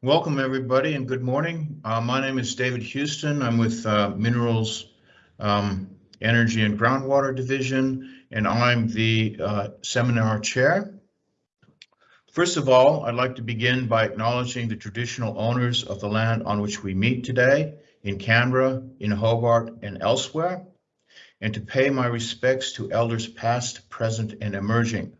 Welcome everybody and good morning. Uh, my name is David Houston. I'm with uh, Minerals um, Energy and Groundwater Division and I'm the uh, seminar chair. First of all, I'd like to begin by acknowledging the traditional owners of the land on which we meet today in Canberra, in Hobart and elsewhere, and to pay my respects to elders past, present and emerging.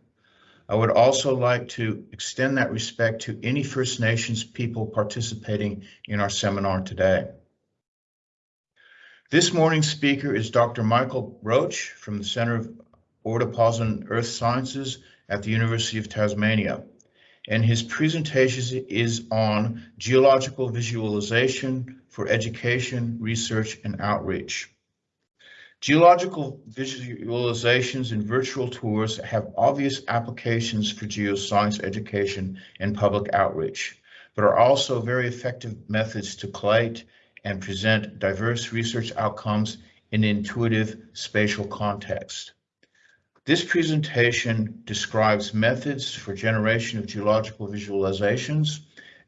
I would also like to extend that respect to any First Nations people participating in our seminar today. This morning's speaker is Dr. Michael Roach from the Center for Deposit Earth Sciences at the University of Tasmania. And his presentation is on geological visualization for education, research, and outreach. Geological visualizations and virtual tours have obvious applications for geoscience education and public outreach, but are also very effective methods to collate and present diverse research outcomes in intuitive spatial context. This presentation describes methods for generation of geological visualizations,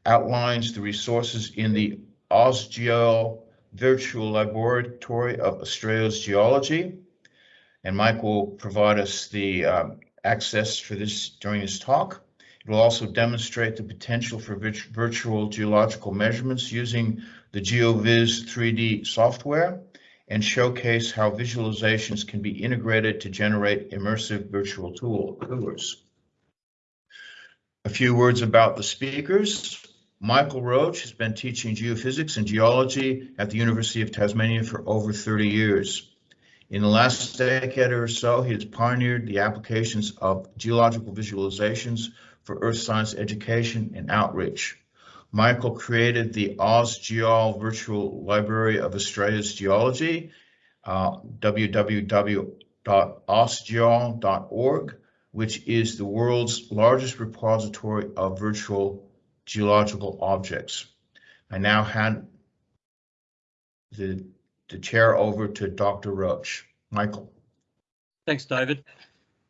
outlines the resources in the AusGeol virtual laboratory of Australia's geology. And Mike will provide us the um, access for this during his talk. It will also demonstrate the potential for virtual geological measurements using the GeoVis 3D software and showcase how visualizations can be integrated to generate immersive virtual tours. A few words about the speakers. Michael Roach has been teaching geophysics and geology at the University of Tasmania for over 30 years. In the last decade or so, he has pioneered the applications of geological visualizations for earth science education and outreach. Michael created the AusGeol Virtual Library of Australia's Geology, uh, www.ausgeol.org, which is the world's largest repository of virtual geological objects. I now hand the, the chair over to Dr. Roach. Michael. Thanks, David.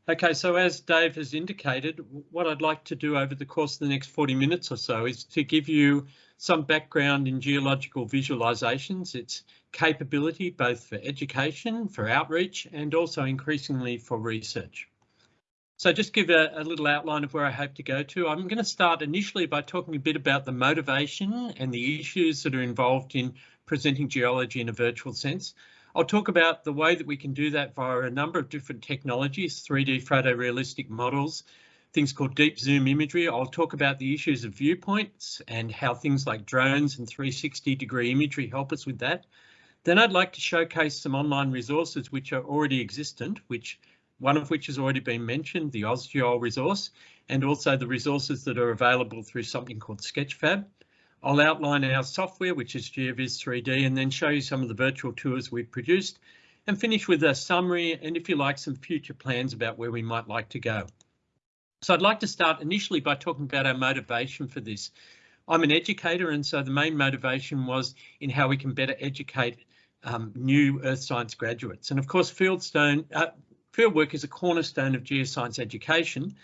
Okay, so as Dave has indicated, what I'd like to do over the course of the next 40 minutes or so is to give you some background in geological visualizations, its capability both for education, for outreach, and also increasingly for research. So just give a, a, little outline of where I hope to go to. I'm going to start initially by talking a bit about the motivation and the issues that are involved in presenting geology in a virtual sense. I'll talk about the way that we can do that via a number of different technologies, 3D photorealistic models, things called deep zoom imagery. I'll talk about the issues of viewpoints and how things like drones and 360 degree imagery help us with that. Then I'd like to showcase some online resources which are already existent, which one of which has already been mentioned, the AusGeol resource, and also the resources that are available through something called Sketchfab. I'll outline our software, which is GeoVis 3D, and then show you some of the virtual tours we've produced and finish with a summary and if you like some future plans about where we might like to go. So I'd like to start initially by talking about our motivation for this. I'm an educator and so the main motivation was in how we can better educate um, new earth science graduates. And of course, Fieldstone, uh, Fieldwork is a cornerstone of geoscience education,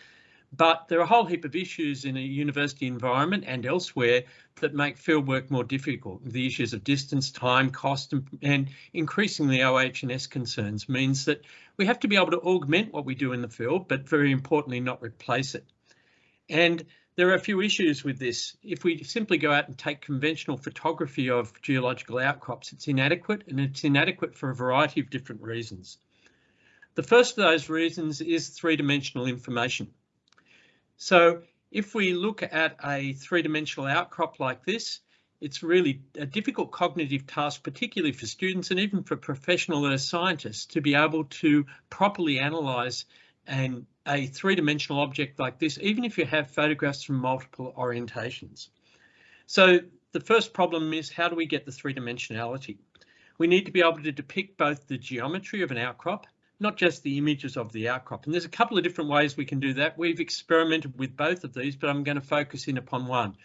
but there are a whole heap of issues in a university environment and elsewhere that make fieldwork more difficult. The issues of distance, time, cost, and, and increasingly OH&S concerns means that we have to be able to augment what we do in the field, but very importantly, not replace it. And there are a few issues with this. If we simply go out and take conventional photography of geological outcrops, it's inadequate and it's inadequate for a variety of different reasons. The first of those reasons is three-dimensional information. So if we look at a three-dimensional outcrop like this, it's really a difficult cognitive task, particularly for students and even for professional earth scientists to be able to properly analyse an, a three-dimensional object like this, even if you have photographs from multiple orientations. So the first problem is how do we get the three-dimensionality? We need to be able to depict both the geometry of an outcrop not just the images of the outcrop. And there's a couple of different ways we can do that. We've experimented with both of these, but I'm going to focus in upon one.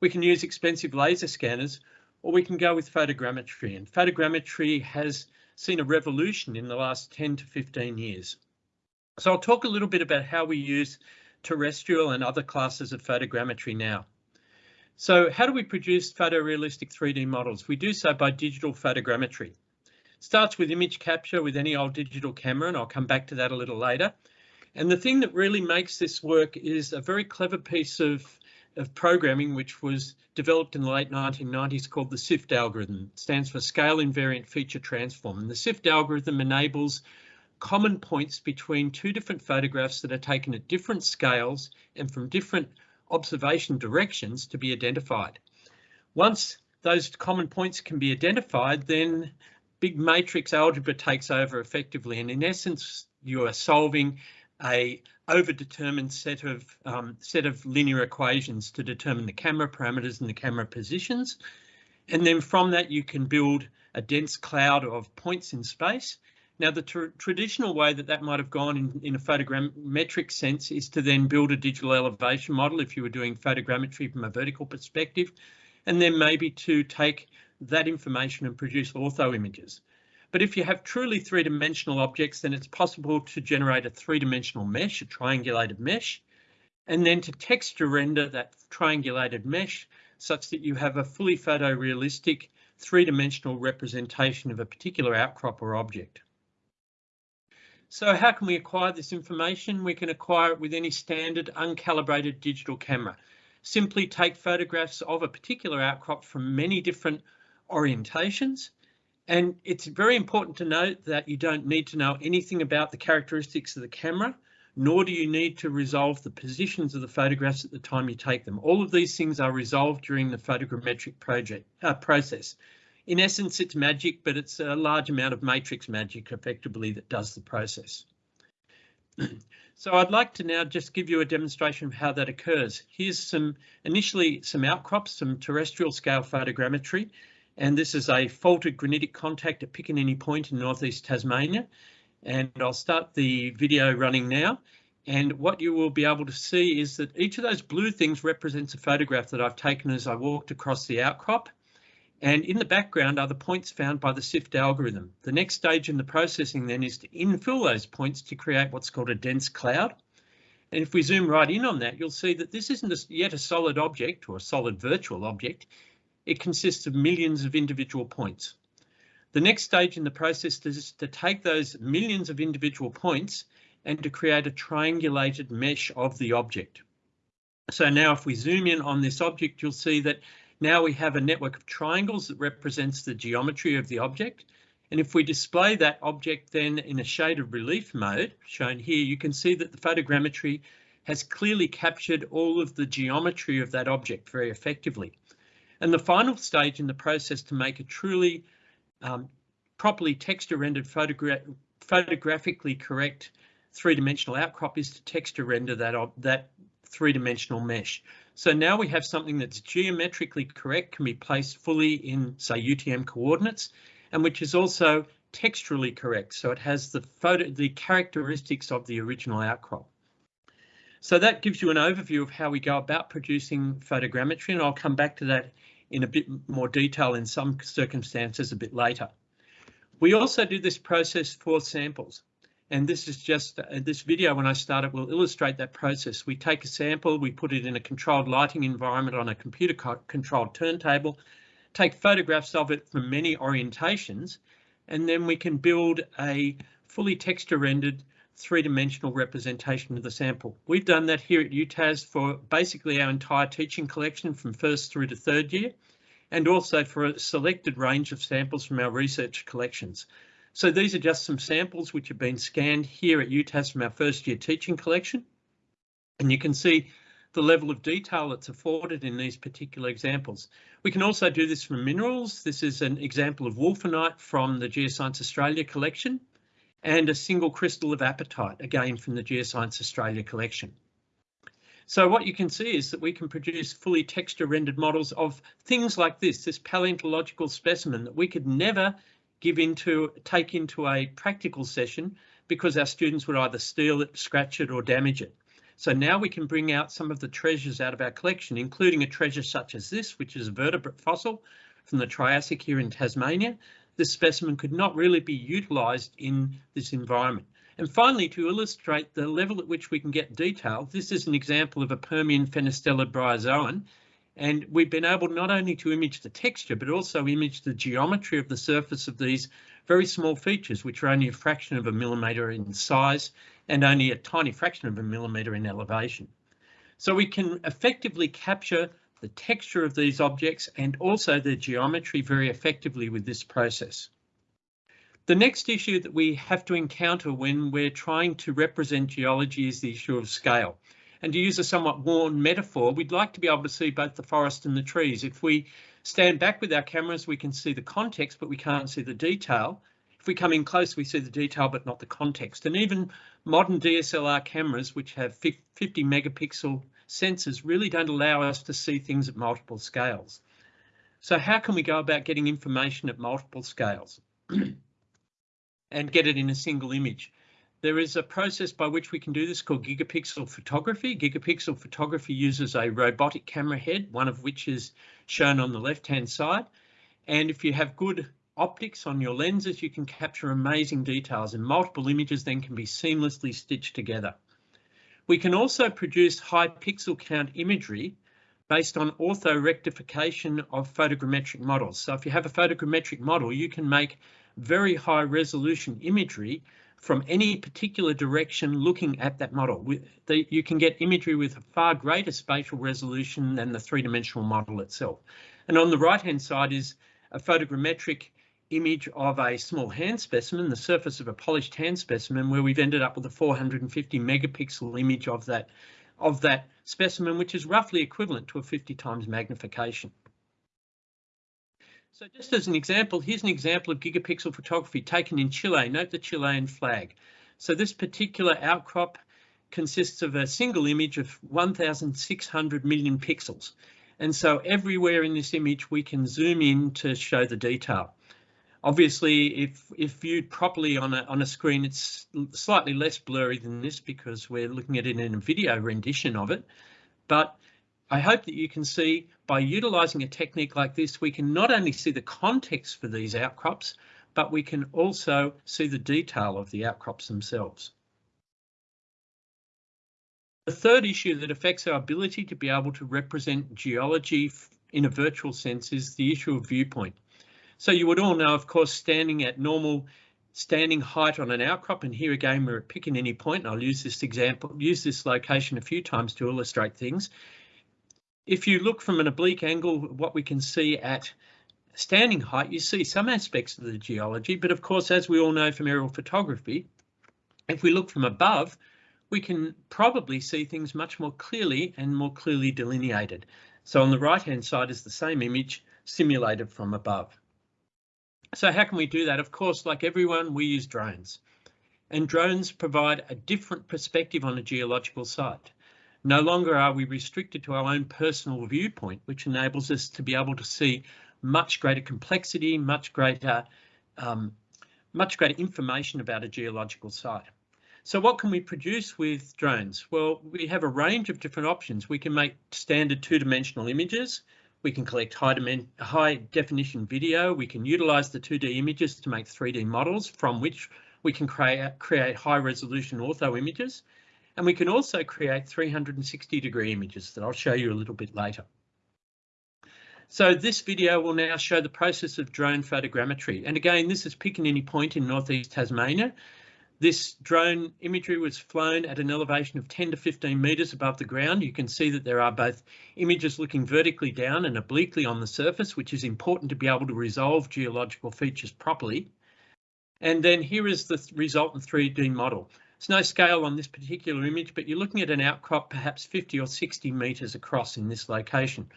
We can use expensive laser scanners, or we can go with photogrammetry. And photogrammetry has seen a revolution in the last 10 to 15 years. So I'll talk a little bit about how we use terrestrial and other classes of photogrammetry now. So how do we produce photorealistic 3D models? We do so by digital photogrammetry. Starts with image capture with any old digital camera, and I'll come back to that a little later. And the thing that really makes this work is a very clever piece of, of programming which was developed in the late 1990s called the SIFT algorithm. It stands for Scale Invariant Feature Transform. And the SIFT algorithm enables common points between two different photographs that are taken at different scales and from different observation directions to be identified. Once those common points can be identified, then big matrix algebra takes over effectively. And in essence, you are solving a overdetermined set of um, set of linear equations to determine the camera parameters and the camera positions. And then from that, you can build a dense cloud of points in space now, the tr traditional way that that might have gone in, in a photogrammetric sense is to then build a digital elevation model if you were doing photogrammetry from a vertical perspective, and then maybe to take that information and produce ortho images. But if you have truly three-dimensional objects, then it's possible to generate a three-dimensional mesh, a triangulated mesh, and then to texture render that triangulated mesh such that you have a fully photorealistic three-dimensional representation of a particular outcrop or object. So how can we acquire this information? We can acquire it with any standard uncalibrated digital camera. Simply take photographs of a particular outcrop from many different orientations. And it's very important to note that you don't need to know anything about the characteristics of the camera, nor do you need to resolve the positions of the photographs at the time you take them. All of these things are resolved during the photogrammetric project, uh, process in essence, it's magic, but it's a large amount of matrix magic effectively that does the process. so I'd like to now just give you a demonstration of how that occurs. Here's some initially some outcrops, some terrestrial scale photogrammetry, and this is a faulted granitic contact at Picaninny Point in northeast Tasmania. And I'll start the video running now. And what you will be able to see is that each of those blue things represents a photograph that I've taken as I walked across the outcrop. And in the background are the points found by the SIFT algorithm. The next stage in the processing then is to infill those points to create what's called a dense cloud. And if we zoom right in on that, you'll see that this isn't yet a solid object or a solid virtual object. It consists of millions of individual points. The next stage in the process is to take those millions of individual points and to create a triangulated mesh of the object. So now if we zoom in on this object, you'll see that now we have a network of triangles that represents the geometry of the object. And if we display that object then in a shaded relief mode, shown here, you can see that the photogrammetry has clearly captured all of the geometry of that object very effectively. And the final stage in the process to make a truly um, properly texture rendered photogra photographically correct three-dimensional outcrop is to texture render that, that three-dimensional mesh. So now we have something that's geometrically correct, can be placed fully in, say, UTM coordinates, and which is also texturally correct. So it has the photo, the characteristics of the original outcrop. So that gives you an overview of how we go about producing photogrammetry, and I'll come back to that in a bit more detail in some circumstances a bit later. We also do this process for samples. And this is just uh, this video when I start it will illustrate that process. We take a sample, we put it in a controlled lighting environment on a computer co controlled turntable, take photographs of it from many orientations, and then we can build a fully texture rendered three-dimensional representation of the sample. We've done that here at UTAS for basically our entire teaching collection from first through to third year, and also for a selected range of samples from our research collections. So these are just some samples which have been scanned here at UTAS from our first year teaching collection. And you can see the level of detail that's afforded in these particular examples. We can also do this from minerals. This is an example of wulfenite from the Geoscience Australia collection and a single crystal of apatite, again from the Geoscience Australia collection. So what you can see is that we can produce fully texture rendered models of things like this, this paleontological specimen that we could never give into take into a practical session because our students would either steal it, scratch it or damage it. So now we can bring out some of the treasures out of our collection, including a treasure such as this, which is a vertebrate fossil from the Triassic here in Tasmania. This specimen could not really be utilised in this environment. And finally, to illustrate the level at which we can get detail, this is an example of a Permian Fenestella bryozoan, And we've been able not only to image the texture, but also image the geometry of the surface of these very small features, which are only a fraction of a millimetre in size and only a tiny fraction of a millimetre in elevation. So we can effectively capture the texture of these objects and also their geometry very effectively with this process. The next issue that we have to encounter when we're trying to represent geology is the issue of scale. And to use a somewhat worn metaphor, we'd like to be able to see both the forest and the trees. If we stand back with our cameras, we can see the context, but we can't see the detail. If we come in close, we see the detail, but not the context. And even modern DSLR cameras, which have 50 megapixel sensors, really don't allow us to see things at multiple scales. So how can we go about getting information at multiple scales and get it in a single image? There is a process by which we can do this called gigapixel photography. Gigapixel photography uses a robotic camera head, one of which is shown on the left-hand side. And if you have good optics on your lenses, you can capture amazing details and multiple images then can be seamlessly stitched together. We can also produce high pixel count imagery based on orthorectification of photogrammetric models. So if you have a photogrammetric model, you can make very high resolution imagery from any particular direction looking at that model. You can get imagery with a far greater spatial resolution than the three-dimensional model itself. And on the right-hand side is a photogrammetric image of a small hand specimen, the surface of a polished hand specimen, where we've ended up with a 450 megapixel image of that, of that specimen, which is roughly equivalent to a 50 times magnification. So just as an example, here's an example of gigapixel photography taken in Chile. Note the Chilean flag. So this particular outcrop consists of a single image of 1,600 million pixels. And so everywhere in this image, we can zoom in to show the detail. Obviously, if, if viewed properly on a, on a screen, it's slightly less blurry than this because we're looking at it in a video rendition of it. But I hope that you can see by utilising a technique like this, we can not only see the context for these outcrops, but we can also see the detail of the outcrops themselves. The third issue that affects our ability to be able to represent geology in a virtual sense is the issue of viewpoint. So you would all know, of course, standing at normal standing height on an outcrop, and here again, we're Picaninny Point, and I'll use this example, use this location a few times to illustrate things. If you look from an oblique angle, what we can see at standing height, you see some aspects of the geology, but of course, as we all know from aerial photography, if we look from above, we can probably see things much more clearly and more clearly delineated. So on the right hand side is the same image simulated from above. So how can we do that? Of course, like everyone, we use drones. And drones provide a different perspective on a geological site. No longer are we restricted to our own personal viewpoint, which enables us to be able to see much greater complexity, much greater, um, much greater information about a geological site. So what can we produce with drones? Well, we have a range of different options. We can make standard two-dimensional images. We can collect high, high definition video. We can utilize the 2D images to make 3D models from which we can create, create high resolution ortho images. And we can also create 360 degree images that I'll show you a little bit later. So this video will now show the process of drone photogrammetry. And again, this is Picaninny Point in northeast Tasmania. This drone imagery was flown at an elevation of 10 to 15 metres above the ground. You can see that there are both images looking vertically down and obliquely on the surface, which is important to be able to resolve geological features properly. And then here is the resultant 3D model. There's no scale on this particular image, but you're looking at an outcrop perhaps 50 or 60 metres across in this location.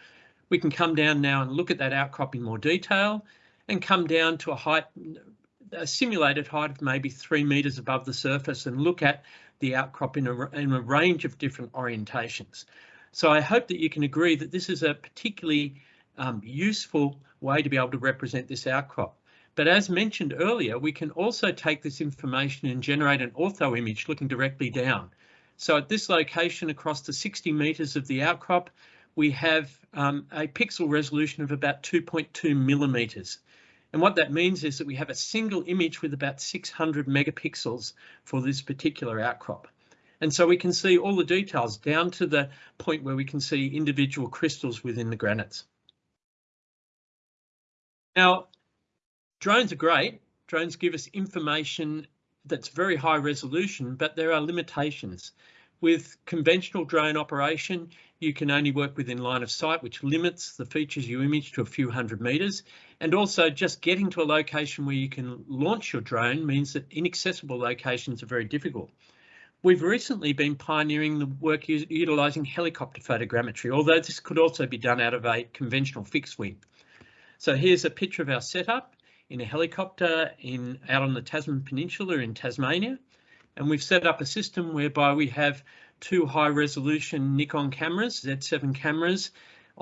We can come down now and look at that outcrop in more detail and come down to a height, a simulated height of maybe three metres above the surface and look at the outcrop in a, in a range of different orientations. So I hope that you can agree that this is a particularly um, useful way to be able to represent this outcrop. But as mentioned earlier, we can also take this information and generate an ortho image looking directly down. So at this location across the 60 metres of the outcrop, we have um, a pixel resolution of about 2.2 millimetres. And what that means is that we have a single image with about 600 megapixels for this particular outcrop. And so we can see all the details down to the point where we can see individual crystals within the granites. Now, drones are great. Drones give us information that's very high resolution, but there are limitations. With conventional drone operation, you can only work within line of sight, which limits the features you image to a few hundred meters. And also just getting to a location where you can launch your drone means that inaccessible locations are very difficult. We've recently been pioneering the work utilising helicopter photogrammetry, although this could also be done out of a conventional fixed wing. So here's a picture of our setup in a helicopter in out on the Tasman Peninsula in Tasmania. And we've set up a system whereby we have two high resolution Nikon cameras, Z7 cameras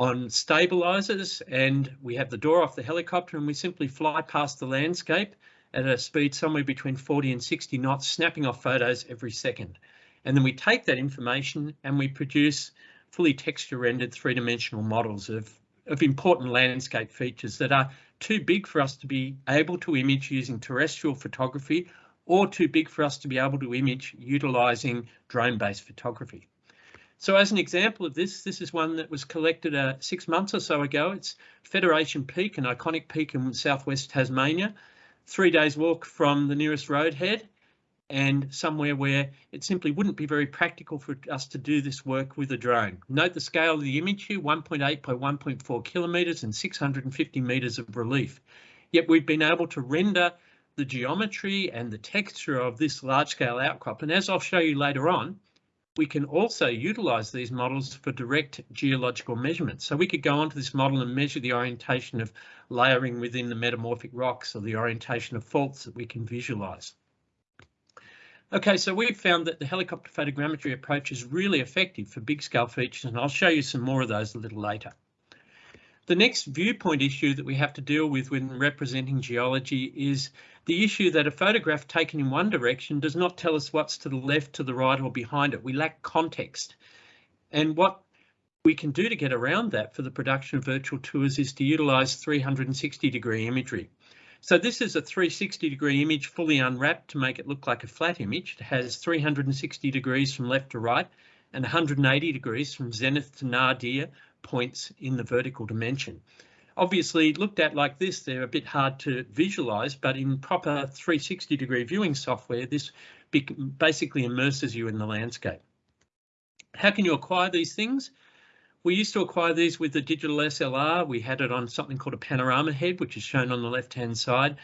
on stabilizers and we have the door off the helicopter and we simply fly past the landscape at a speed somewhere between 40 and 60 knots, snapping off photos every second. And then we take that information and we produce fully texture rendered three dimensional models of, of important landscape features that are too big for us to be able to image using terrestrial photography or too big for us to be able to image utilising drone-based photography. So as an example of this, this is one that was collected uh, six months or so ago. It's Federation Peak, an iconic peak in southwest Tasmania, three days walk from the nearest roadhead and somewhere where it simply wouldn't be very practical for us to do this work with a drone. Note the scale of the image here, 1.8 by 1.4 kilometres and 650 metres of relief. Yet we've been able to render the geometry and the texture of this large scale outcrop. And as I'll show you later on, we can also utilize these models for direct geological measurements. So we could go onto this model and measure the orientation of layering within the metamorphic rocks or the orientation of faults that we can visualize. Okay, so we've found that the helicopter photogrammetry approach is really effective for big scale features, and I'll show you some more of those a little later. The next viewpoint issue that we have to deal with when representing geology is the issue that a photograph taken in one direction does not tell us what's to the left, to the right or behind it. We lack context. And what we can do to get around that for the production of virtual tours is to utilise 360 degree imagery. So this is a 360 degree image fully unwrapped to make it look like a flat image. It has 360 degrees from left to right and 180 degrees from zenith to nadir points in the vertical dimension. Obviously, looked at like this, they're a bit hard to visualize, but in proper 360 degree viewing software, this basically immerses you in the landscape. How can you acquire these things? We used to acquire these with the digital SLR. We had it on something called a panorama head, which is shown on the left hand side.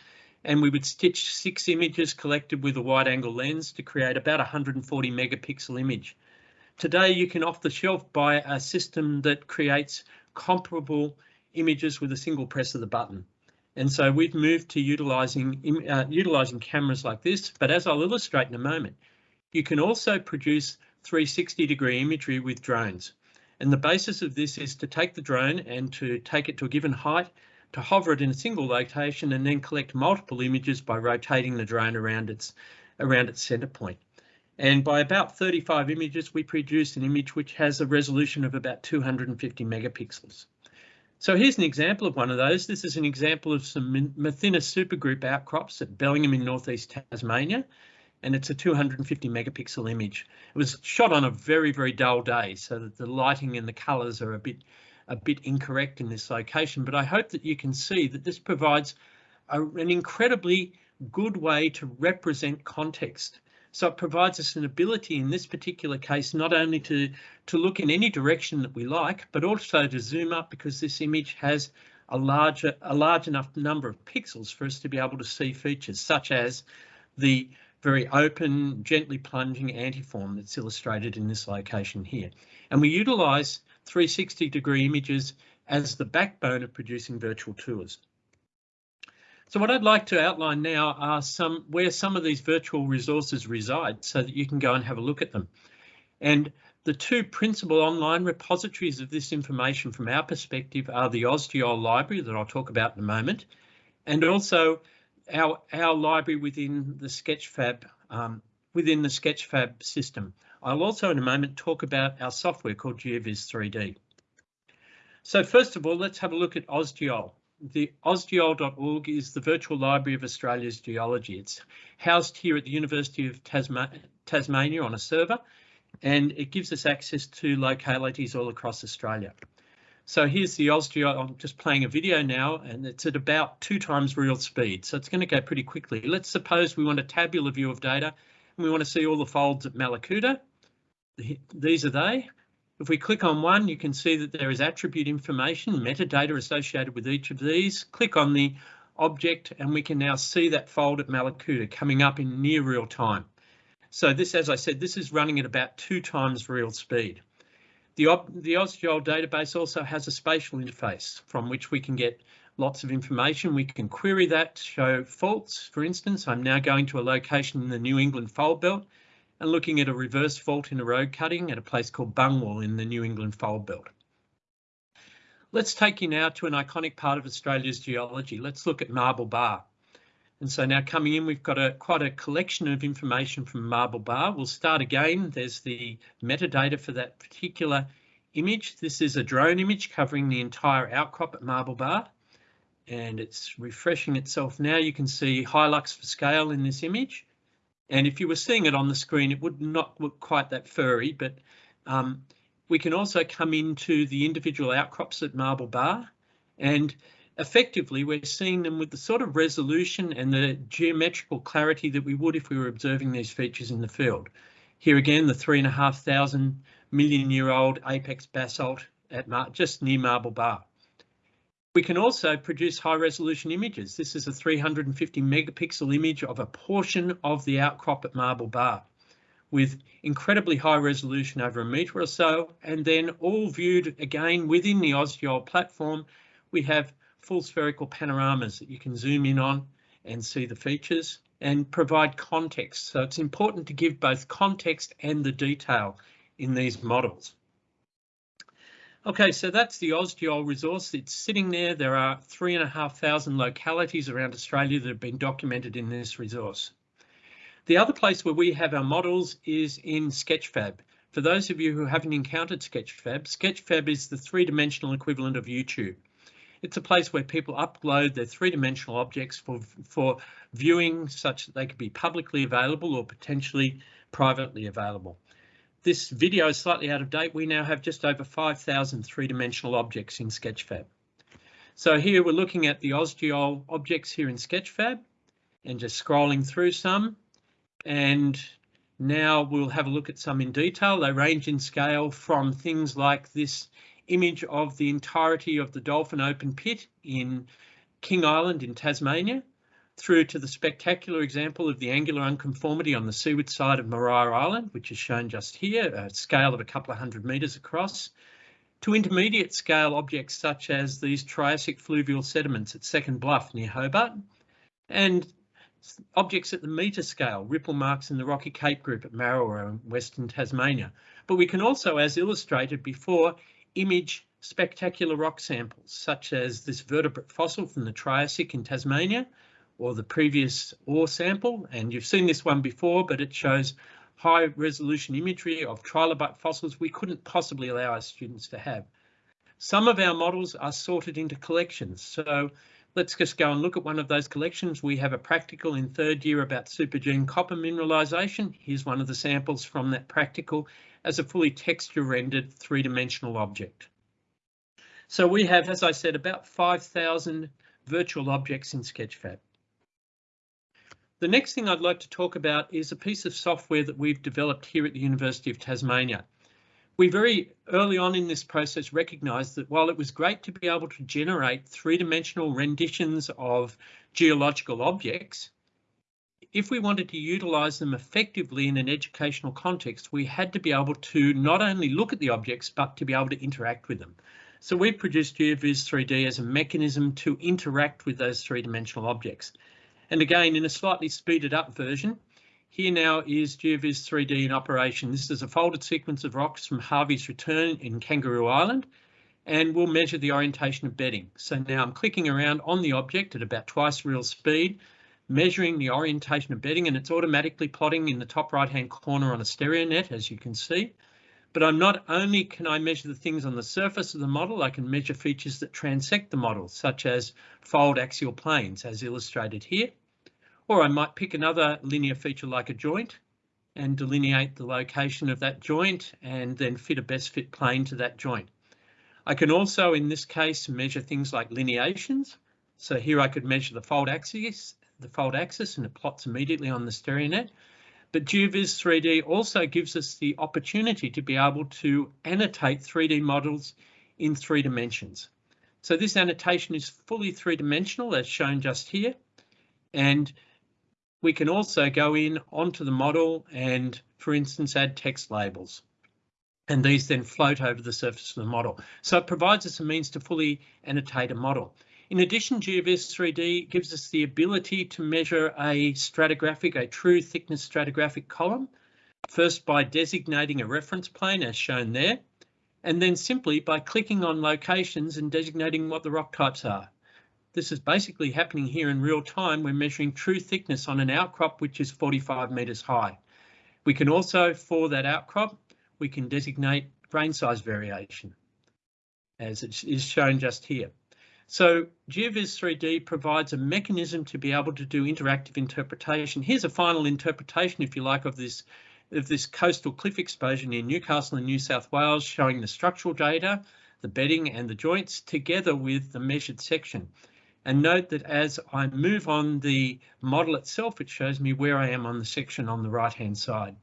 And we would stitch six images collected with a wide angle lens to create about 140 megapixel image. Today, you can off the shelf buy a system that creates comparable images with a single press of the button. And so we've moved to utilizing, uh, utilizing cameras like this, but as I'll illustrate in a moment, you can also produce 360 degree imagery with drones. And the basis of this is to take the drone and to take it to a given height, to hover it in a single location and then collect multiple images by rotating the drone around its, around its center point. And by about 35 images, we produce an image which has a resolution of about 250 megapixels. So here's an example of one of those. This is an example of some Mathinna supergroup outcrops at Bellingham in northeast Tasmania, and it's a 250 megapixel image. It was shot on a very, very dull day, so that the lighting and the colours are a bit, a bit incorrect in this location, but I hope that you can see that this provides a, an incredibly good way to represent context. So it provides us an ability in this particular case, not only to, to look in any direction that we like, but also to zoom up because this image has a larger, a large enough number of pixels for us to be able to see features such as the very open, gently plunging antiform that's illustrated in this location here. And we utilise 360 degree images as the backbone of producing virtual tours. So what I'd like to outline now are some where some of these virtual resources reside so that you can go and have a look at them. And the two principal online repositories of this information from our perspective are the AusGeol library that I'll talk about in a moment, and also our, our library within the Sketchfab um, within the Sketchfab system. I'll also in a moment talk about our software called GeoVis 3D. So first of all, let's have a look at AusGeol the ausgeol.org is the virtual library of Australia's geology. It's housed here at the University of Tasma Tasmania on a server, and it gives us access to localities all across Australia. So here's the AusGeo, I'm just playing a video now and it's at about two times real speed. So it's going to go pretty quickly. Let's suppose we want a tabular view of data and we want to see all the folds at Mallacoota. These are they. If we click on one, you can see that there is attribute information, metadata associated with each of these. Click on the object and we can now see that fold at Mallacoota coming up in near real time. So this, as I said, this is running at about two times real speed. The, the database also has a spatial interface from which we can get lots of information. We can query that, show faults. For instance, I'm now going to a location in the New England fold belt and looking at a reverse fault in a road cutting at a place called Bungwahl in the New England fold belt. Let's take you now to an iconic part of Australia's geology. Let's look at Marble Bar. And so now coming in, we've got a quite a collection of information from Marble Bar. We'll start again. There's the metadata for that particular image. This is a drone image covering the entire outcrop at Marble Bar. And it's refreshing itself now. You can see Hilux for scale in this image. And if you were seeing it on the screen, it would not look quite that furry, but um, we can also come into the individual outcrops at Marble Bar and effectively we're seeing them with the sort of resolution and the geometrical clarity that we would if we were observing these features in the field. Here again, the three and a half thousand million year old apex basalt at Mar just near Marble Bar. We can also produce high resolution images. This is a 350 megapixel image of a portion of the outcrop at Marble Bar with incredibly high resolution over a metre or so, and then all viewed again within the AusGeol platform, we have full spherical panoramas that you can zoom in on and see the features and provide context. So it's important to give both context and the detail in these models. Okay, so that's the AusGeol resource. It's sitting there. There are three and a half thousand localities around Australia that have been documented in this resource. The other place where we have our models is in Sketchfab. For those of you who haven't encountered Sketchfab, Sketchfab is the three-dimensional equivalent of YouTube. It's a place where people upload their three-dimensional objects for, for viewing such that they could be publicly available or potentially privately available. This video is slightly out of date. We now have just over 5,000 three-dimensional objects in Sketchfab. So here we're looking at the AusGeol objects here in Sketchfab and just scrolling through some and now we'll have a look at some in detail. They range in scale from things like this image of the entirety of the Dolphin Open Pit in King Island in Tasmania, through to the spectacular example of the angular unconformity on the seaward side of Maria Island, which is shown just here, a scale of a couple of hundred metres across, to intermediate scale objects such as these Triassic fluvial sediments at Second Bluff near Hobart, and objects at the metre scale, ripple marks in the Rocky Cape group at Marrawah in Western Tasmania. But we can also, as illustrated before, image spectacular rock samples, such as this vertebrate fossil from the Triassic in Tasmania, or the previous ore sample. And you've seen this one before, but it shows high resolution imagery of trilobite fossils we couldn't possibly allow our students to have. Some of our models are sorted into collections. So let's just go and look at one of those collections. We have a practical in third year about supergene copper mineralisation. Here's one of the samples from that practical as a fully texture rendered three-dimensional object. So we have, as I said, about 5,000 virtual objects in Sketchfab. The next thing I'd like to talk about is a piece of software that we've developed here at the University of Tasmania we very early on in this process recognised that while it was great to be able to generate three-dimensional renditions of geological objects, if we wanted to utilise them effectively in an educational context, we had to be able to not only look at the objects, but to be able to interact with them. So we've produced GeoVis 3D as a mechanism to interact with those three-dimensional objects. And again, in a slightly speeded up version, here now is GeoVis 3D in operation. This is a folded sequence of rocks from Harvey's return in Kangaroo Island, and we'll measure the orientation of bedding. So now I'm clicking around on the object at about twice real speed, measuring the orientation of bedding, and it's automatically plotting in the top right hand corner on a stereo net, as you can see. But I'm not only can I measure the things on the surface of the model, I can measure features that transect the model, such as fold axial planes, as illustrated here. Or I might pick another linear feature like a joint and delineate the location of that joint and then fit a best fit plane to that joint. I can also, in this case, measure things like lineations. So here I could measure the fold axis, the fold axis, and it plots immediately on the StereoNet. But GeoVis 3D also gives us the opportunity to be able to annotate 3D models in three dimensions. So this annotation is fully three dimensional as shown just here. And we can also go in onto the model and, for instance, add text labels. And these then float over the surface of the model. So it provides us a means to fully annotate a model. In addition, GeoVis 3D gives us the ability to measure a stratigraphic, a true thickness stratigraphic column, first by designating a reference plane as shown there, and then simply by clicking on locations and designating what the rock types are. This is basically happening here in real time. We're measuring true thickness on an outcrop which is 45 metres high. We can also, for that outcrop, we can designate grain size variation as it is shown just here. So GeoVis 3D provides a mechanism to be able to do interactive interpretation. Here's a final interpretation, if you like, of this of this coastal cliff exposure near Newcastle in New South Wales, showing the structural data, the bedding and the joints together with the measured section. And note that as I move on the model itself, it shows me where I am on the section on the right hand side.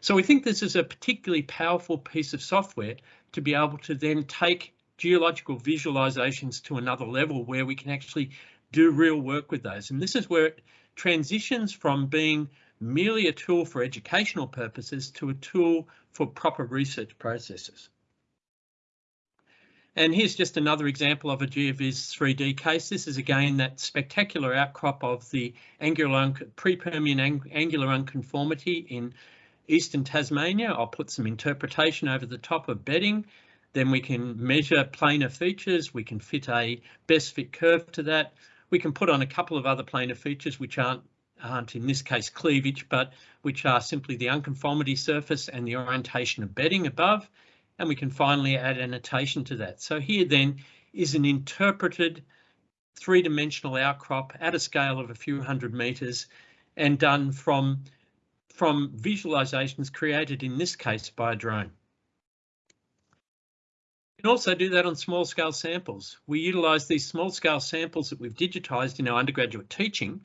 So we think this is a particularly powerful piece of software to be able to then take geological visualizations to another level where we can actually do real work with those. And this is where it transitions from being merely a tool for educational purposes to a tool for proper research processes. And here's just another example of a GeoVis 3D case. This is again that spectacular outcrop of the angular pre-Permian angular unconformity in eastern Tasmania. I'll put some interpretation over the top of bedding then we can measure planar features. We can fit a best fit curve to that. We can put on a couple of other planar features which aren't aren't in this case cleavage, but which are simply the unconformity surface and the orientation of bedding above. And we can finally add annotation to that. So here then is an interpreted three-dimensional outcrop at a scale of a few hundred meters and done from, from visualizations created in this case by a drone can also do that on small scale samples. We utilise these small scale samples that we've digitised in our undergraduate teaching.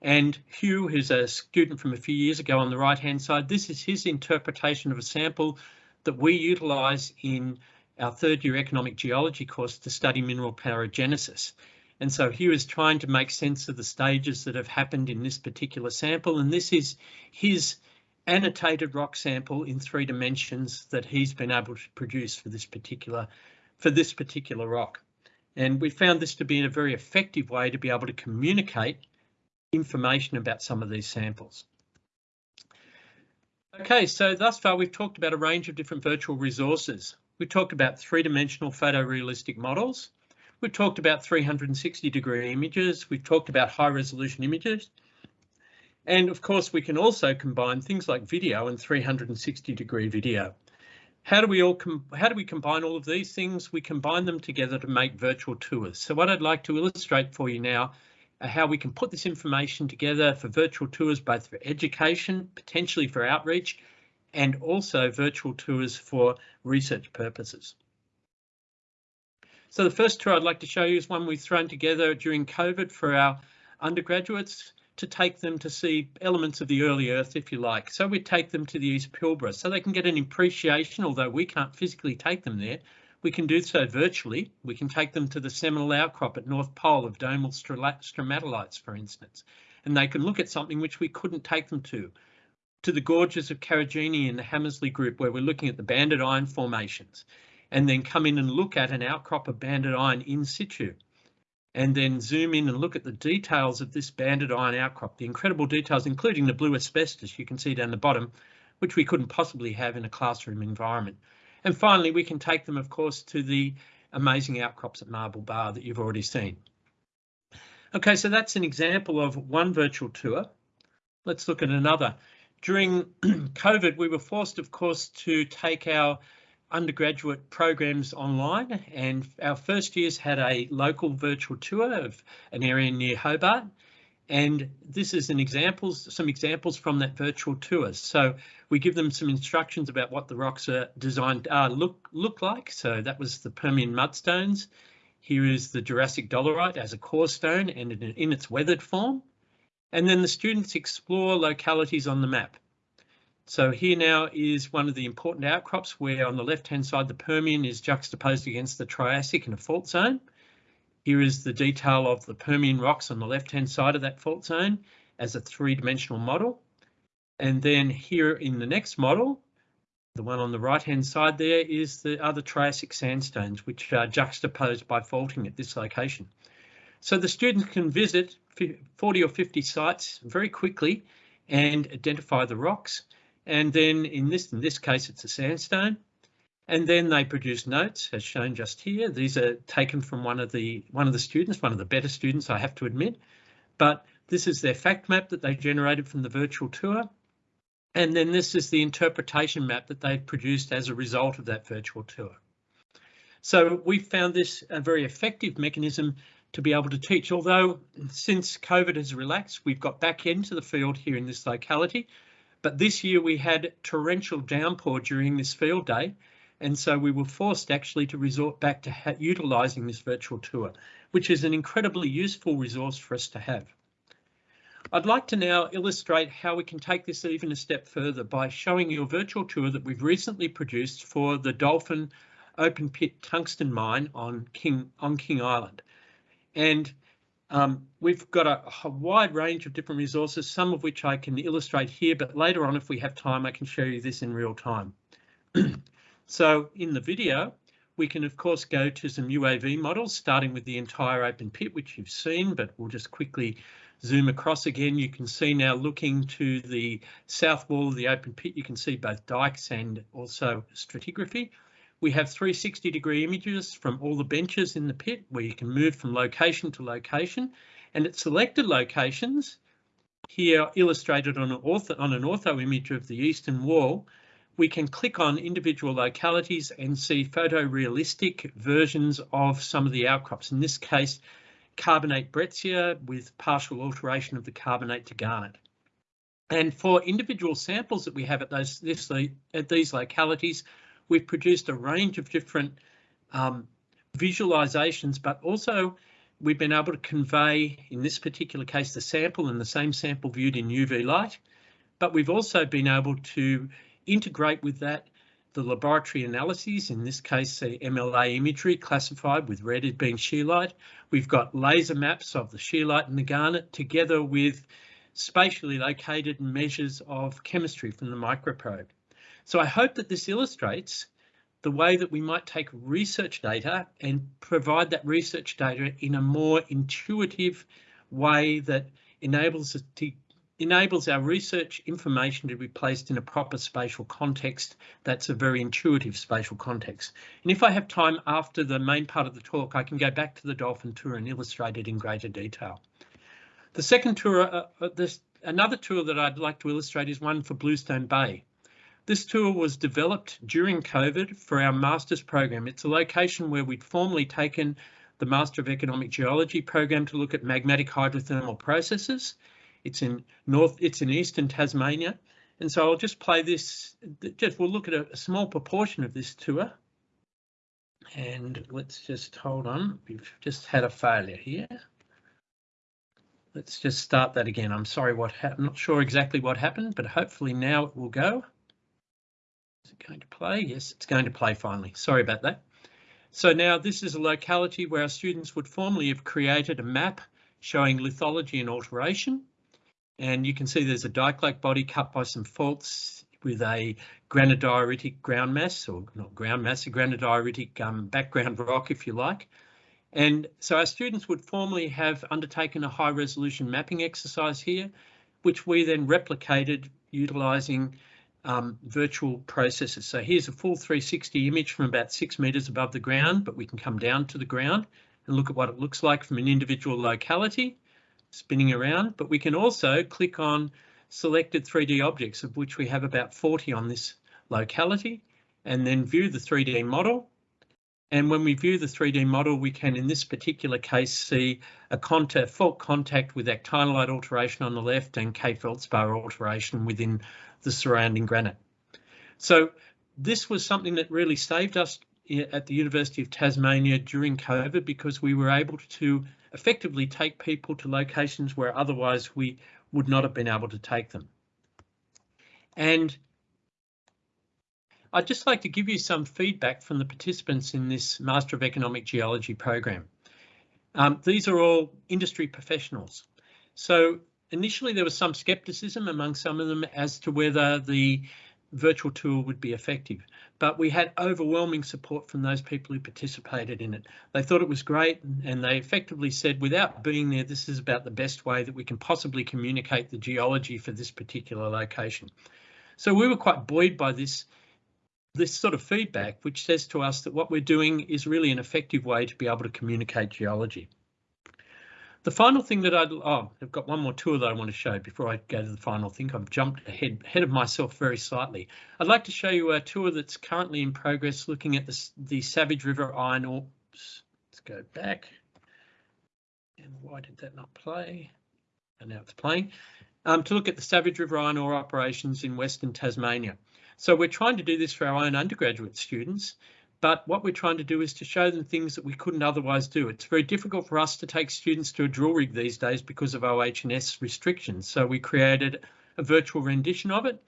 And Hugh, who's a student from a few years ago on the right hand side, this is his interpretation of a sample that we utilise in our third year economic geology course to study mineral paragenesis. And so Hugh is trying to make sense of the stages that have happened in this particular sample. And this is his annotated rock sample in three dimensions that he's been able to produce for this particular for this particular rock. And we found this to be a very effective way to be able to communicate information about some of these samples. Okay, so thus far we've talked about a range of different virtual resources. We talked about three-dimensional photorealistic models. We've talked about 360 degree images. We've talked about high resolution images. And of course, we can also combine things like video and 360 degree video. How do we all how do we combine all of these things? We combine them together to make virtual tours. So what I'd like to illustrate for you now are how we can put this information together for virtual tours, both for education, potentially for outreach, and also virtual tours for research purposes. So the first tour I'd like to show you is one we've thrown together during COVID for our undergraduates to take them to see elements of the early Earth, if you like. So we take them to the East Pilbara so they can get an appreciation, although we can't physically take them there. We can do so virtually. We can take them to the seminal outcrop at North Pole of domal stromatolites, for instance, and they can look at something which we couldn't take them to, to the gorges of Karijini in the Hamersley group, where we're looking at the banded iron formations, and then come in and look at an outcrop of banded iron in situ and then zoom in and look at the details of this banded iron outcrop, the incredible details, including the blue asbestos you can see down the bottom, which we couldn't possibly have in a classroom environment. And finally, we can take them, of course, to the amazing outcrops at Marble Bar that you've already seen. Okay, so that's an example of one virtual tour. Let's look at another. During COVID, we were forced, of course, to take our undergraduate programs online and our first years had a local virtual tour of an area near Hobart And this is an some examples from that virtual tour. So we give them some instructions about what the rocks are designed uh, look look like. So that was the Permian mudstones. Here is the Jurassic dolerite as a core stone and in, in its weathered form. And then the students explore localities on the map. So here now is one of the important outcrops where on the left hand side the Permian is juxtaposed against the Triassic in a fault zone. Here is the detail of the Permian rocks on the left hand side of that fault zone as a three dimensional model. And then here in the next model, the one on the right hand side there is the other Triassic sandstones which are juxtaposed by faulting at this location. So the students can visit 40 or 50 sites very quickly and identify the rocks and then in this in this case it's a sandstone. And then they produce notes as shown just here. These are taken from one of the one of the students one of the better students I have to admit. But this is their fact map that they generated from the virtual tour. And then this is the interpretation map that they've produced as a result of that virtual tour. So we found this a very effective mechanism to be able to teach, although since COVID has relaxed, we've got back into the field here in this locality but this year we had torrential downpour during this field day. And so we were forced actually to resort back to utilising this virtual tour, which is an incredibly useful resource for us to have. I'd like to now illustrate how we can take this even a step further by showing you a virtual tour that we've recently produced for the Dolphin open pit tungsten mine on King, on King Island. And um, we've got a, a, wide range of different resources, some of which I can illustrate here, but later on, if we have time, I can show you this in real time. so in the video, we can of course go to some UAV models, starting with the entire open pit, which you've seen, but we'll just quickly zoom across again. You can see now looking to the south wall of the open pit, you can see both dikes and also stratigraphy. We have 360 degree images from all the benches in the pit where you can move from location to location and at selected locations, here illustrated on an, ortho, on an ortho image of the eastern wall, we can click on individual localities and see photorealistic versions of some of the outcrops. In this case, carbonate breccia with partial alteration of the carbonate to garnet. And for individual samples that we have at those this, at these localities, we've produced a range of different um, visualizations, but also we've been able to convey, in this particular case, the sample and the same sample viewed in UV light, but we've also been able to integrate with that the laboratory analyses, in this case, the MLA imagery classified with red as being scheelite. We've got laser maps of the scheelite and the garnet together with spatially located measures of chemistry from the microprobe. So I hope that this illustrates the way that we might take research data and provide that research data in a more intuitive way that enables us to enables our research information to be placed in a proper spatial context that's a very intuitive spatial context. And if I have time after the main part of the talk, I can go back to the dolphin tour and illustrate it in greater detail. The second tour, uh, uh this, another tour that I'd like to illustrate is one for Bluestone Bay. This tour was developed during COVID for our master's program. It's a location where we'd formerly taken the Master of Economic Geology program to look at magmatic hydrothermal processes. It's in north, it's in eastern Tasmania. And so I'll just play this, just we'll look at a, a small proportion of this tour. And let's just hold on, we've just had a failure here. Let's just start that again. I'm sorry what happened, not sure exactly what happened, but hopefully now it will go. Is it going to play? Yes, it's going to play finally. Sorry about that. So now this is a locality where our students would formerly have created a map showing lithology and alteration. And you can see there's a dike-like body cut by some faults with a granodioritic ground mass, or not ground mass, a granodioritic um, background rock, if you like. And so our students would formerly have undertaken a high resolution mapping exercise here, which we then replicated utilising um, virtual processes. So here's a full 360 image from about six meters above the ground, but we can come down to the ground and look at what it looks like from an individual locality spinning around. But we can also click on selected 3D objects, of which we have about 40 on this locality, and then view the 3D model. And when we view the 3D model, we can, in this particular case, see a contact, fault contact with actinolite alteration on the left and K-feldspar alteration within the surrounding granite. So this was something that really saved us eh, at the University of Tasmania during COVID because we were able to effectively take people to locations where otherwise we would not have been able to take them. And I'd just like to give you some feedback from the participants in this Master of Economic Geology program. Um, these are all industry professionals. So initially there was some skepticism among some of them as to whether the virtual tour would be effective. But we had overwhelming support from those people who participated in it. They thought it was great and they effectively said, without being there, this is about the best way that we can possibly communicate the geology for this particular location. So we were quite buoyed by this, this sort of feedback, which says to us that what we're doing is really an effective way to be able to communicate geology. The final thing that I'd, oh, I've got one more tour that I want to show before I go to the final thing. I've jumped ahead, ahead of myself very slightly. I'd like to show you a tour that's currently in progress looking at the, the Savage River iron ore. Let's go back. And why did that not play? And now it's playing. Um, to look at the Savage River iron ore operations in Western Tasmania. So we're trying to do this for our own undergraduate students but what we're trying to do is to show them things that we couldn't otherwise do. It's very difficult for us to take students to a drill rig these days because of OH&S restrictions. So we created a virtual rendition of it.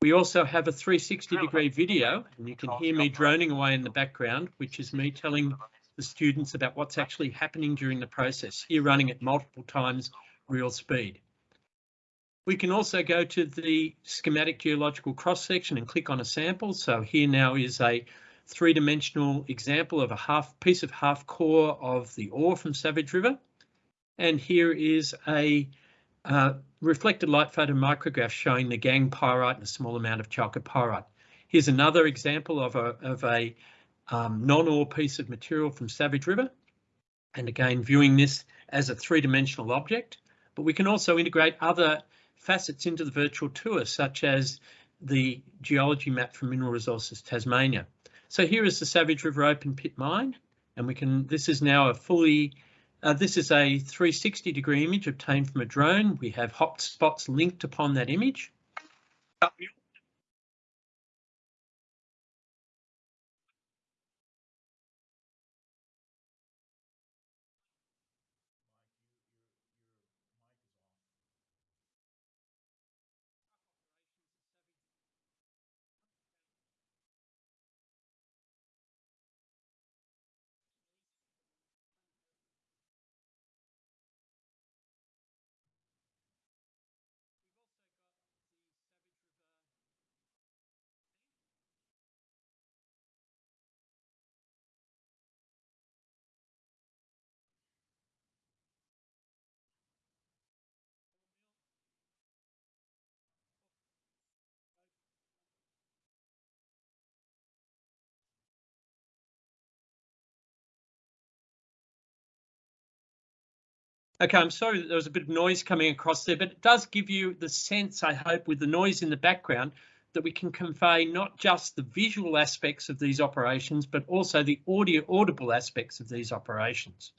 We also have a 360 degree video and you can hear me droning away in the background, which is me telling the students about what's actually happening during the process, here running at multiple times real speed. We can also go to the schematic geological cross section and click on a sample. So here now is a three-dimensional example of a half piece of half core of the ore from Savage River. And here is a uh, reflected light photo micrograph showing the gangue pyrite and a small amount of chalcopyrite. Here's another example of a, of a um, non-ore piece of material from Savage River. And again, viewing this as a three-dimensional object, but we can also integrate other facets into the virtual tour, such as the geology map from Mineral Resources Tasmania. So here is the Savage River open pit mine, and we can, this is now a fully, uh, this is a 360 degree image obtained from a drone. We have hot spots linked upon that image. Okay, I'm sorry that there was a bit of noise coming across there, but it does give you the sense, I hope, with the noise in the background, that we can convey not just the visual aspects of these operations, but also the audio audible aspects of these operations.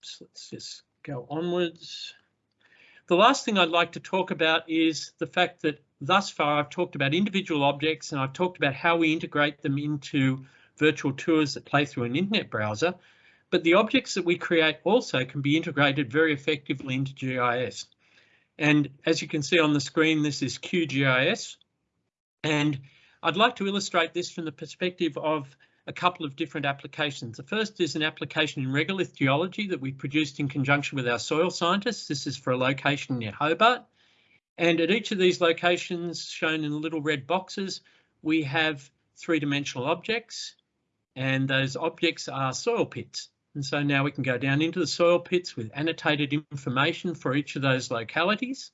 So let's just go onwards. The last thing I'd like to talk about is the fact that thus far I've talked about individual objects and I've talked about how we integrate them into virtual tours that play through an internet browser. But the objects that we create also can be integrated very effectively into GIS. And as you can see on the screen, this is QGIS. And I'd like to illustrate this from the perspective of a couple of different applications. The first is an application in regolith geology that we produced in conjunction with our soil scientists. This is for a location near Hobart. And at each of these locations shown in little red boxes, we have three-dimensional objects and those objects are soil pits. And so now we can go down into the soil pits with annotated information for each of those localities.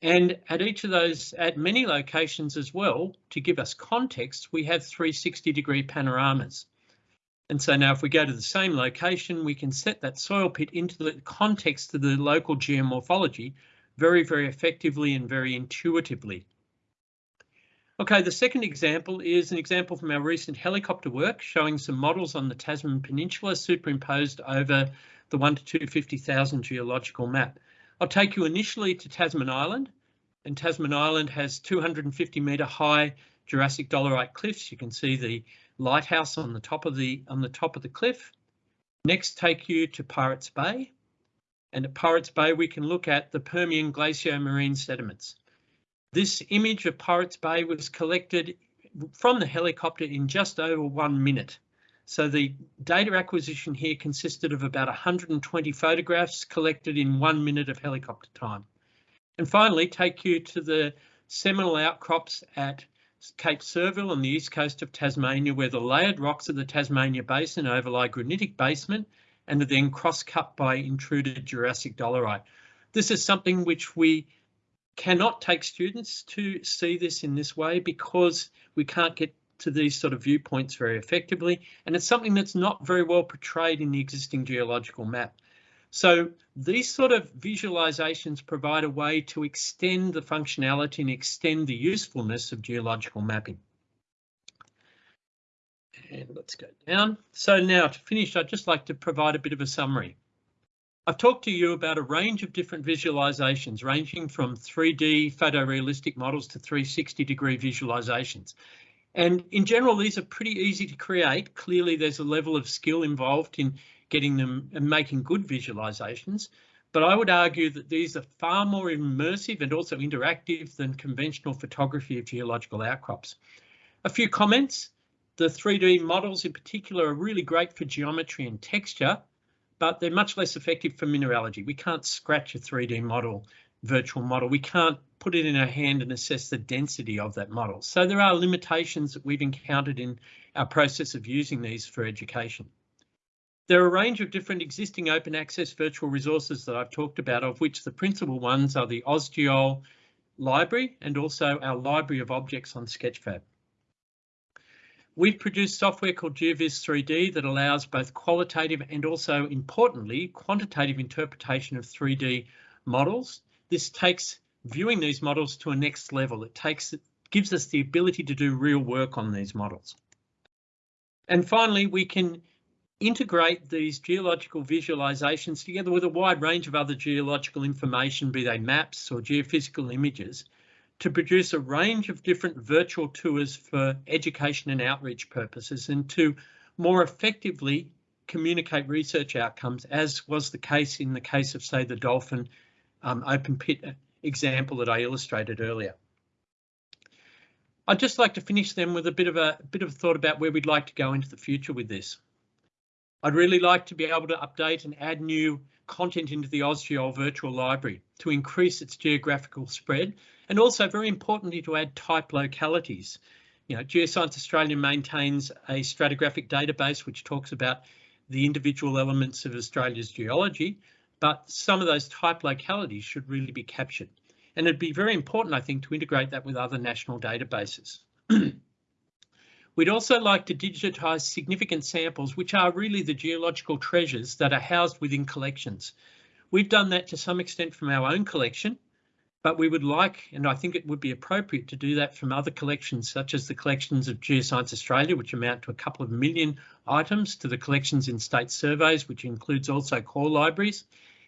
And at each of those, at many locations as well, to give us context, we have 360 degree panoramas. And so now if we go to the same location, we can set that soil pit into the context of the local geomorphology very, very effectively and very intuitively. Okay, the second example is an example from our recent helicopter work showing some models on the Tasman Peninsula superimposed over the 1 to 250,000 geological map. I'll take you initially to Tasman Island and Tasman Island has 250 metre high Jurassic dolerite cliffs. You can see the lighthouse on the top of the on the top of the cliff. Next take you to Pirates Bay and at Pirates Bay we can look at the Permian glacial-marine sediments. This image of Pirates Bay was collected from the helicopter in just over one minute. So the data acquisition here consisted of about 120 photographs collected in one minute of helicopter time. And finally, take you to the seminal outcrops at Cape Surville on the east coast of Tasmania, where the layered rocks of the Tasmania Basin overlie granitic basement and are then cross-cut by intruded Jurassic dolerite. This is something which we cannot take students to see this in this way because we can't get to these sort of viewpoints very effectively. And it's something that's not very well portrayed in the existing geological map. So these sort of visualizations provide a way to extend the functionality and extend the usefulness of geological mapping. And let's go down. So now to finish, I'd just like to provide a bit of a summary. I've talked to you about a range of different visualizations ranging from 3D photorealistic models to 360 degree visualizations. And in general, these are pretty easy to create. Clearly, there's a level of skill involved in getting them and making good visualizations. But I would argue that these are far more immersive and also interactive than conventional photography of geological outcrops. A few comments. The 3D models in particular are really great for geometry and texture, but they're much less effective for mineralogy. We can't scratch a 3D model, virtual model. We can't put it in our hand and assess the density of that model. So there are limitations that we've encountered in our process of using these for education. There are a range of different existing open access virtual resources that I've talked about, of which the principal ones are the AusGeol library and also our library of objects on Sketchfab. We've produced software called GeoVis 3D that allows both qualitative and also importantly, quantitative interpretation of 3D models. This takes viewing these models to a next level. It takes it gives us the ability to do real work on these models. And finally, we can integrate these geological visualizations together with a wide range of other geological information, be they maps or geophysical images, to produce a range of different virtual tours for education and outreach purposes and to more effectively communicate research outcomes, as was the case in the case of, say, the dolphin um, open pit example that I illustrated earlier. I'd just like to finish then with a bit of a, bit of a thought about where we'd like to go into the future with this. I'd really like to be able to update and add new content into the AusGeol virtual library to increase its geographical spread and also very importantly to add type localities. You know, Geoscience Australia maintains a stratigraphic database which talks about the individual elements of Australia's geology, but some of those type localities should really be captured. And it'd be very important, I think, to integrate that with other national databases. We'd also like to digitise significant samples, which are really the geological treasures that are housed within collections. We've done that to some extent from our own collection, but we would like, and I think it would be appropriate to do that from other collections, such as the collections of Geoscience Australia, which amount to a couple of million items, to the collections in state surveys, which includes also core libraries,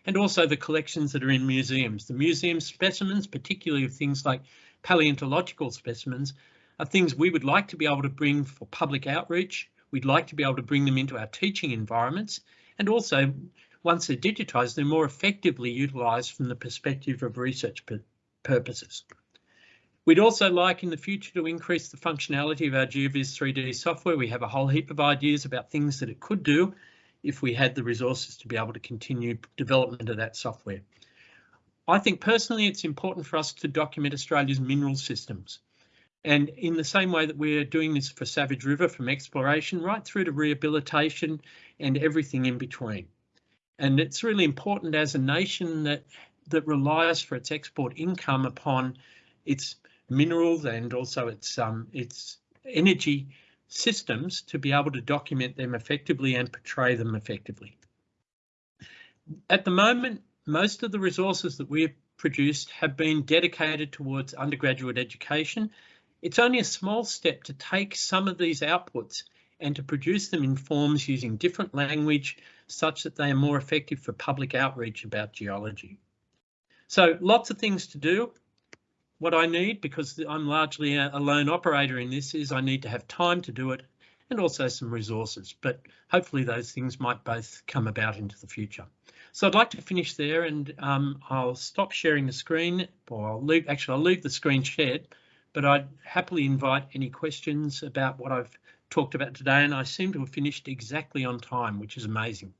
and also the collections that are in museums. The museum specimens, particularly of things like paleontological specimens, are things we would like to be able to bring for public outreach. We'd like to be able to bring them into our teaching environments and also once they're digitised, they're more effectively utilised from the perspective of research purposes. We'd also like in the future to increase the functionality of our GeoVis 3D software. We have a whole heap of ideas about things that it could do if we had the resources to be able to continue development of that software. I think personally it's important for us to document Australia's mineral systems. And in the same way that we're doing this for Savage River from exploration right through to rehabilitation and everything in between. And it's really important as a nation that that relies for its export income upon its minerals and also its um, its energy systems to be able to document them effectively and portray them effectively. At the moment, most of the resources that we've produced have been dedicated towards undergraduate education It's only a small step to take some of these outputs and to produce them in forms using different language such that they are more effective for public outreach about geology. So lots of things to do. What I need, because I'm largely a, lone operator in this, is I need to have time to do it and also some resources. But hopefully those things might both come about into the future. So I'd like to finish there and um, I'll stop sharing the screen or I'll leave, actually I'll leave the screen shared, but I'd happily invite any questions about what I've talked about today and I seem to have finished exactly on time, which is amazing.